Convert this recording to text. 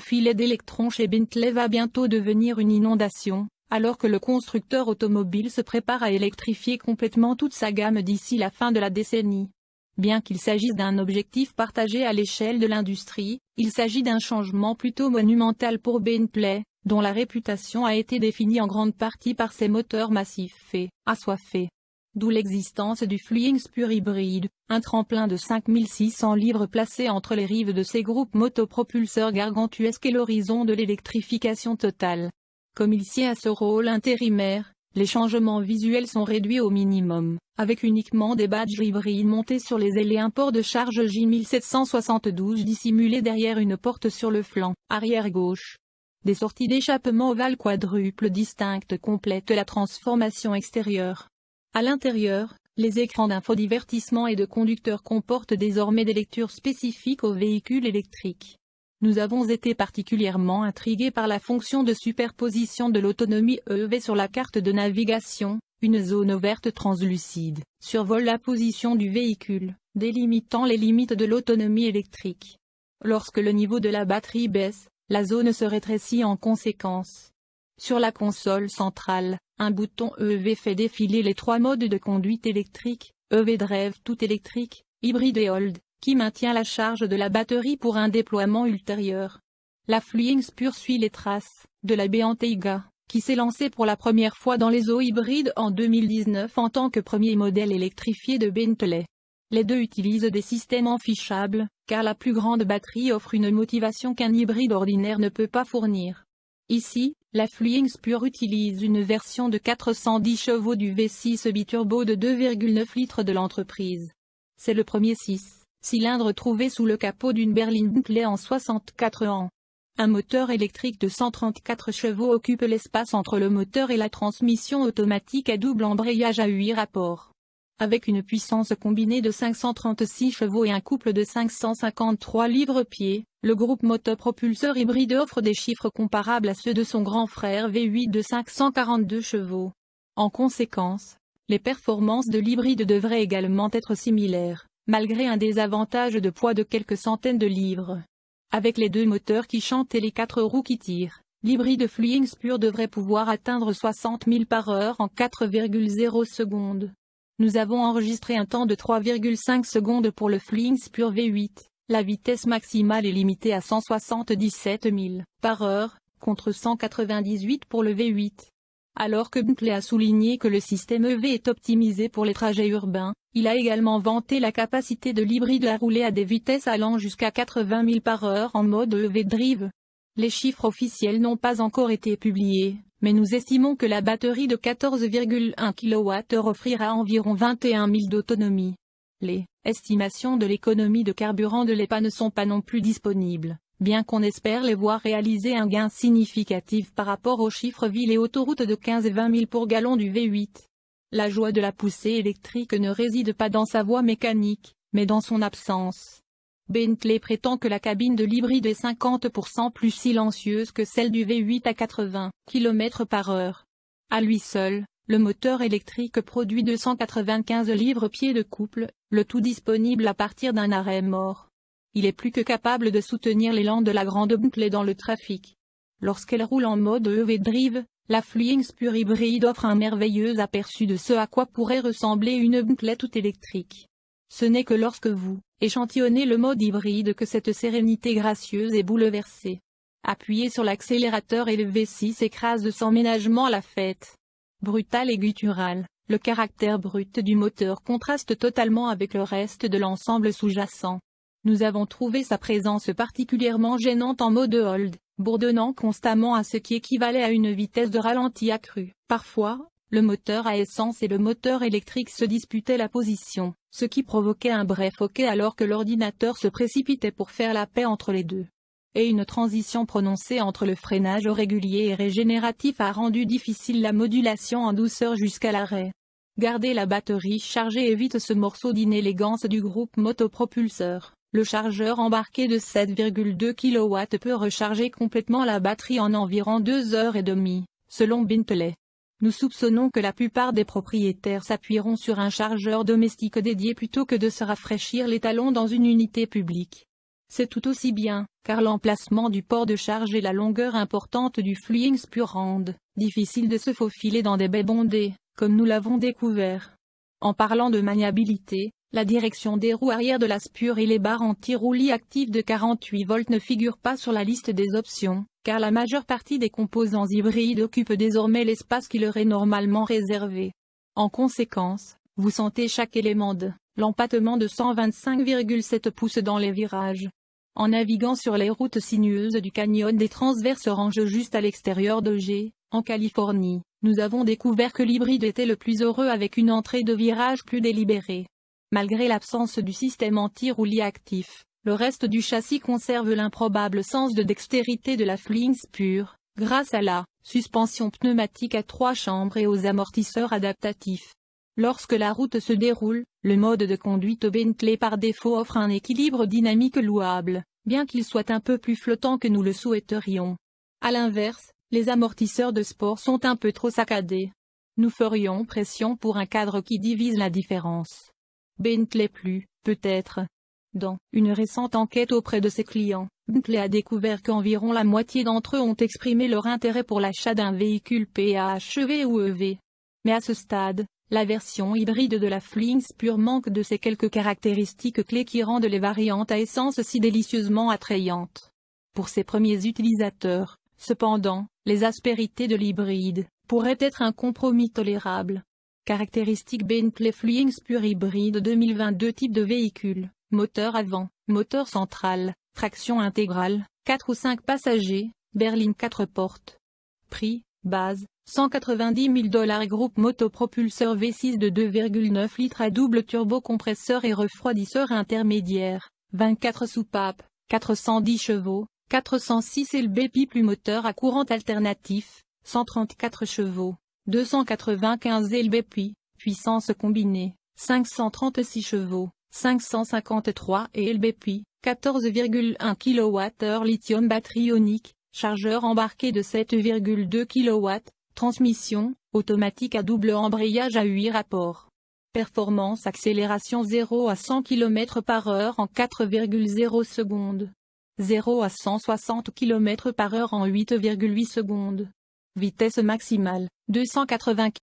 filet d'électrons chez Bentley va bientôt devenir une inondation, alors que le constructeur automobile se prépare à électrifier complètement toute sa gamme d'ici la fin de la décennie. Bien qu'il s'agisse d'un objectif partagé à l'échelle de l'industrie, il s'agit d'un changement plutôt monumental pour Bentley, dont la réputation a été définie en grande partie par ses moteurs massifs et assoiffés. D'où l'existence du Flying Spur hybride, un tremplin de 5600 livres placé entre les rives de ces groupes motopropulseurs gargantuesques et l'horizon de l'électrification totale. Comme il sied à ce rôle intérimaire, les changements visuels sont réduits au minimum, avec uniquement des badges hybrides montés sur les ailes et un port de charge J1772 dissimulé derrière une porte sur le flanc arrière gauche. Des sorties d'échappement ovales quadruples distinctes complètent la transformation extérieure. À l'intérieur, les écrans d'infodivertissement et de conducteurs comportent désormais des lectures spécifiques aux véhicules électriques. Nous avons été particulièrement intrigués par la fonction de superposition de l'autonomie EV sur la carte de navigation, une zone verte translucide, survole la position du véhicule, délimitant les limites de l'autonomie électrique. Lorsque le niveau de la batterie baisse, la zone se rétrécit en conséquence. Sur la console centrale, un bouton EV fait défiler les trois modes de conduite électrique, EV Drive tout électrique, hybride et Hold, qui maintient la charge de la batterie pour un déploiement ultérieur. La Flying Spur suit les traces de la Beanteiga, qui s'est lancée pour la première fois dans les eaux hybrides en 2019 en tant que premier modèle électrifié de Bentley. Les deux utilisent des systèmes enfichables, car la plus grande batterie offre une motivation qu'un hybride ordinaire ne peut pas fournir. Ici, la Flying Spur utilise une version de 410 chevaux du V6 biturbo de 2,9 litres de l'entreprise. C'est le premier 6 cylindre trouvé sous le capot d'une berline Bentley en 64 ans. Un moteur électrique de 134 chevaux occupe l'espace entre le moteur et la transmission automatique à double embrayage à 8 rapports. Avec une puissance combinée de 536 chevaux et un couple de 553 livres-pieds, le groupe motopropulseur hybride offre des chiffres comparables à ceux de son grand frère V8 de 542 chevaux. En conséquence, les performances de l'hybride devraient également être similaires, malgré un désavantage de poids de quelques centaines de livres. Avec les deux moteurs qui chantent et les quatre roues qui tirent, l'hybride Flying Spur devrait pouvoir atteindre 60 000 par heure en 4,0 secondes. Nous avons enregistré un temps de 3,5 secondes pour le Flying Spur V8. La vitesse maximale est limitée à 177 000 par heure, contre 198 pour le V8. Alors que Bentley a souligné que le système EV est optimisé pour les trajets urbains, il a également vanté la capacité de l'hybride à rouler à des vitesses allant jusqu'à 80 000 par heure en mode EV Drive. Les chiffres officiels n'ont pas encore été publiés, mais nous estimons que la batterie de 14,1 kWh offrira environ 21 000 d'autonomie. Les estimations de l'économie de carburant de l'EPA ne sont pas non plus disponibles, bien qu'on espère les voir réaliser un gain significatif par rapport aux chiffres ville et autoroutes de 15 et 20 000 pour gallon du V8. La joie de la poussée électrique ne réside pas dans sa voie mécanique, mais dans son absence. Bentley prétend que la cabine de l'hybride est 50% plus silencieuse que celle du V8 à 80 km par heure. À lui seul, le moteur électrique produit 295 livres-pieds de couple, le tout disponible à partir d'un arrêt mort. Il est plus que capable de soutenir l'élan de la grande Bentley dans le trafic. Lorsqu'elle roule en mode EV Drive, la Flying Spur hybride offre un merveilleux aperçu de ce à quoi pourrait ressembler une Bentley toute électrique. Ce n'est que lorsque vous échantillonnez le mode hybride que cette sérénité gracieuse est bouleversée. Appuyez sur l'accélérateur et le V6 écrase sans ménagement la fête brutal et guttural, le caractère brut du moteur contraste totalement avec le reste de l'ensemble sous-jacent. Nous avons trouvé sa présence particulièrement gênante en mode hold, bourdonnant constamment à ce qui équivalait à une vitesse de ralenti accrue. Parfois, le moteur à essence et le moteur électrique se disputaient la position, ce qui provoquait un bref hoquet alors que l'ordinateur se précipitait pour faire la paix entre les deux et une transition prononcée entre le freinage régulier et régénératif a rendu difficile la modulation en douceur jusqu'à l'arrêt. Garder la batterie chargée évite ce morceau d'inélégance du groupe motopropulseur. Le chargeur embarqué de 7,2 kW peut recharger complètement la batterie en environ 2 heures et demie, selon Bentley. Nous soupçonnons que la plupart des propriétaires s'appuieront sur un chargeur domestique dédié plutôt que de se rafraîchir les talons dans une unité publique. C'est tout aussi bien, car l'emplacement du port de charge et la longueur importante du fluing spur rendent difficile de se faufiler dans des baies bondées, comme nous l'avons découvert. En parlant de maniabilité, la direction des roues arrière de la spur et les barres anti-roulis actives de 48 volts ne figurent pas sur la liste des options, car la majeure partie des composants hybrides occupent désormais l'espace qui leur est normalement réservé. En conséquence, vous sentez chaque élément de l'empattement de 125,7 pouces dans les virages. En naviguant sur les routes sinueuses du canyon des transverses ranges juste à l'extérieur de G, en Californie, nous avons découvert que l'hybride était le plus heureux avec une entrée de virage plus délibérée. Malgré l'absence du système anti-roulis actif, le reste du châssis conserve l'improbable sens de dextérité de la Flings pure, grâce à la suspension pneumatique à trois chambres et aux amortisseurs adaptatifs. Lorsque la route se déroule, le mode de conduite Bentley par défaut offre un équilibre dynamique louable, bien qu'il soit un peu plus flottant que nous le souhaiterions. A l'inverse, les amortisseurs de sport sont un peu trop saccadés. Nous ferions pression pour un cadre qui divise la différence. Bentley plus, peut-être. Dans une récente enquête auprès de ses clients, Bentley a découvert qu'environ la moitié d'entre eux ont exprimé leur intérêt pour l'achat d'un véhicule PHEV ou EV. Mais à ce stade, la version hybride de la Flings Pure manque de ces quelques caractéristiques clés qui rendent les variantes à essence si délicieusement attrayantes. Pour ses premiers utilisateurs, cependant, les aspérités de l'hybride pourraient être un compromis tolérable. Caractéristiques Bentley Flings Pure Hybride 2022 Type de véhicule, moteur avant, moteur central, traction intégrale, 4 ou 5 passagers, berline 4 portes. Prix, base, 190 000 dollars Groupe motopropulseur V6 de 2,9 litres à double turbocompresseur et refroidisseur intermédiaire, 24 soupapes, 410 chevaux, 406 lb plus moteur à courant alternatif, 134 chevaux, 295 lb puissance combinée, 536 chevaux, 553 et lb 14,1 kWh lithium batterie ionique, chargeur embarqué de 7,2 kW, Transmission, automatique à double embrayage à 8 rapports. Performance accélération 0 à 100 km par heure en 4,0 secondes. 0 à 160 km par heure en 8,8 secondes. Vitesse maximale, 280